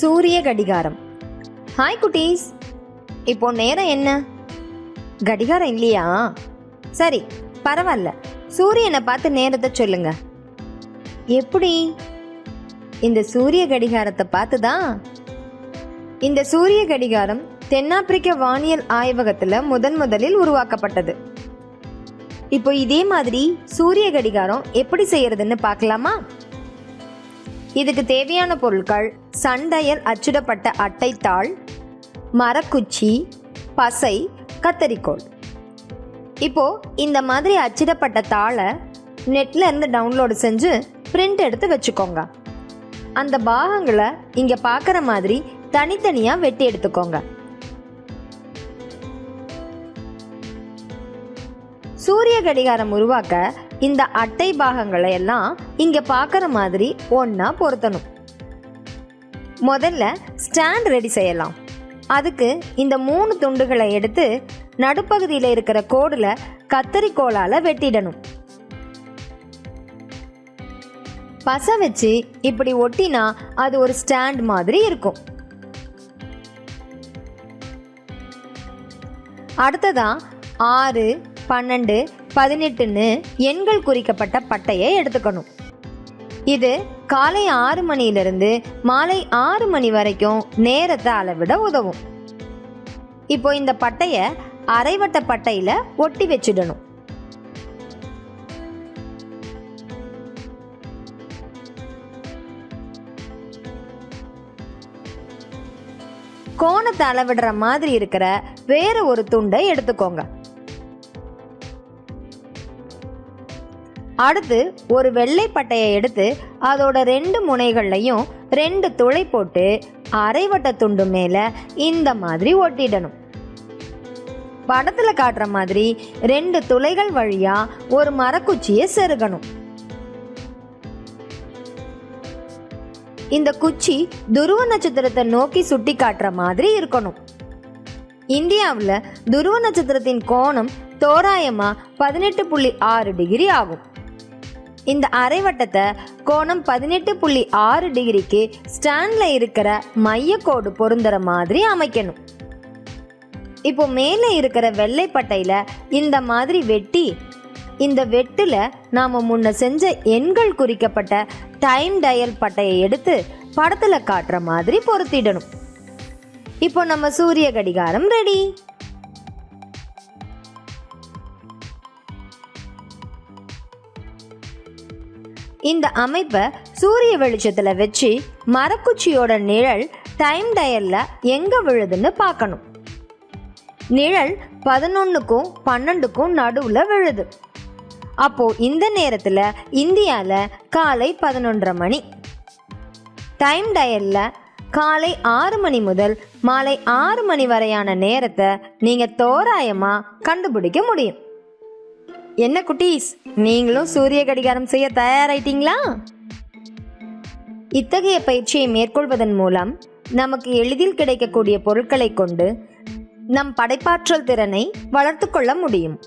சூரிய கடிகாரம். ஹாய் குட்டீஸ். இப்போ நேரம் என்ன? கடிகாரம் இல்லையா? சரி பரவாயில்ல. சூரியனை பார்த்து நேரத்தை சொல்லுங்க. எப்படி? இந்த சூரிய கடிகாரத்தை பார்த்து தான் இந்த சூரிய கடிகாரம் தென்னாப்பிரிக்க வானியல் ஆய்வகத்தில் முதன் முதலில் உருவாக்கப்பட்டது. இப்போ இதே மாதிரி சூரிய கடிகாரம் எப்படி செய்யறதுன்னு பார்க்கலாமா? இதுக்கு தேவையான பொருட்கள் சண்டையல் அச்சிடப்பட்ட அட்டைத்தாள் மரக்குச்சி பசை கத்தரிக்கோள் இப்போது இந்த மாதிரி அச்சிடப்பட்ட தாளை நெட்டில் இருந்து டவுன்லோடு செஞ்சு பிரிண்ட் எடுத்து வச்சுக்கோங்க. அந்த பாகங்களை இங்கே பார்க்குற மாதிரி தனித்தனியாக வெட்டி எடுத்துக்கோங்க. சூரிய கடிகாரம் உருவாக்க இந்த அட்டை பாகங்களை எல்லாம் இங்கே பார்க்குற மாதிரி ஒன்றா பொருத்தணும். முதல்ல ஸ்டாண்ட் ரெடி செய்யலாம். அதுக்கு இந்த மூணு துண்டுகளை எடுத்து நடுப்பகுதியில் இருக்கிற கோடில் கத்தரிக்கோலால் வெட்டிடணும். பசை வச்சு இப்படி ஒட்டினா அது ஒரு ஸ்டாண்ட் மாதிரி இருக்கும். அடுத்ததா ஆறு பன்னெண்டு பதினெட்டுன்னு எண்கள் குறிக்கப்பட்ட பட்டையை எடுத்துக்கணும். இது காலை ஆறு மணியிலிருந்து மாலை ஆறு மணி வரைக்கும் நேரத்தை அளவிட உதவும். இப்போ இந்த பட்டைய அரைவட்ட பட்டையில ஒட்டி வச்சிடணும். கோணத்தை அளவிடுற மாதிரி இருக்கிற வேற ஒரு துண்டை எடுத்துக்கோங்க. அடுத்து ஒரு வெள்ளை பட்டையை எடுத்து அதோட ரெண்டு முனைகள்லையும் ரெண்டு துளை போட்டு அரைவட்ட துண்டு மேலே இந்த மாதிரி ஒட்டிடணும். படத்தில் காட்டுற மாதிரி ரெண்டு துளைகள் வழியா ஒரு மரக்குச்சியை செருகணும். இந்த குச்சி துருவ நட்சத்திரத்தை நோக்கி சுட்டி காட்டுற மாதிரி இருக்கணும். இந்தியாவில் துருவ நட்சத்திரத்தின் கோணம் தோராயமாக பதினெட்டு புள்ளி ஆறு டிகிரி ஆகும். இந்த அரைவட்டத்தை கோணம் பதினெட்டு புள்ளி ஆறு டிகிரிக்கு ஸ்டாண்டில் இருக்கிற மையக்கோடு பொருந்துற மாதிரி அமைக்கணும். இப்போ மேலே இருக்கிற வெள்ளை பட்டையில் இந்த மாதிரி வெட்டி இந்த வெட்டில் நாம் முன்ன செஞ்ச எண்கள் குறிக்கப்பட்ட டைம் டயல் பட்டையை எடுத்து படத்தில் காட்டுற மாதிரி பொருத்திடணும். இப்போ நம்ம சூரிய கடிகாரம் ரெடி. இந்த அமைப்பை சூரிய வெளிச்சத்தில் வச்சு மரக்குச்சியோட நிழல் டைம் டயரில் எங்கே விழுதுன்னு பார்க்கணும். நிழல் பதினொன்றுக்கும் பன்னெண்டுக்கும் நடுவில் விழுது. அப்போது இந்த நேரத்தில் இந்தியாவில் காலை பதினொன்றரை மணி. டைம் டயரில் காலை ஆறு மணி முதல் மாலை ஆறு மணி வரையான நேரத்தை நீங்கள் தோராயமாக கண்டுபிடிக்க முடியும். என்ன குட்டீஸ்? நீங்களும் சூரிய கடிகாரம் செய்ய தயாராயிட்டீங்களா? இத்தகைய பயிற்சியை மேற்கொள்வதன் மூலம் நமக்கு எளிதில் கிடைக்கக்கூடிய பொருட்களை கொண்டு நம் படைப்பாற்றல் திறனை வளர்த்து கொள்ள முடியும்.